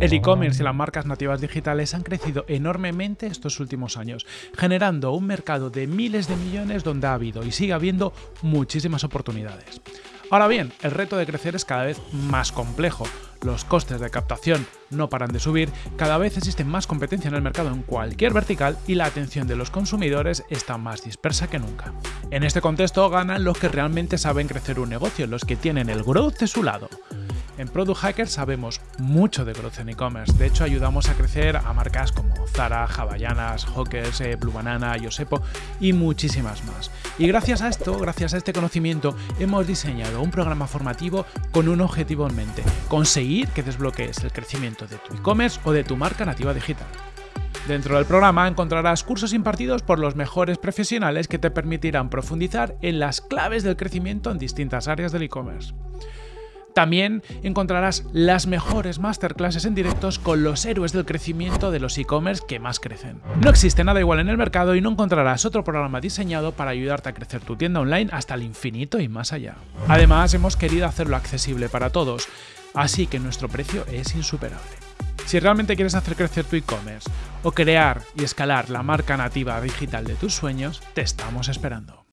El e-commerce y las marcas nativas digitales han crecido enormemente estos últimos años, generando un mercado de miles de millones donde ha habido y sigue habiendo muchísimas oportunidades. Ahora bien, el reto de crecer es cada vez más complejo. Los costes de captación no paran de subir, cada vez existe más competencia en el mercado en cualquier vertical y la atención de los consumidores está más dispersa que nunca. En este contexto ganan los que realmente saben crecer un negocio, los que tienen el growth de su lado. En Product Hacker sabemos mucho de growth en e-commerce, de hecho ayudamos a crecer a marcas como Zara, Havaianas, Hawkers, eh, Blue Banana, Yosepo y muchísimas más. Y gracias a esto, gracias a este conocimiento, hemos diseñado un programa formativo con un objetivo en mente, conseguir que desbloquees el crecimiento de tu e-commerce o de tu marca nativa digital. Dentro del programa encontrarás cursos impartidos por los mejores profesionales que te permitirán profundizar en las claves del crecimiento en distintas áreas del e-commerce. También encontrarás las mejores masterclasses en directos con los héroes del crecimiento de los e-commerce que más crecen. No existe nada igual en el mercado y no encontrarás otro programa diseñado para ayudarte a crecer tu tienda online hasta el infinito y más allá. Además, hemos querido hacerlo accesible para todos, así que nuestro precio es insuperable. Si realmente quieres hacer crecer tu e-commerce o crear y escalar la marca nativa digital de tus sueños, te estamos esperando.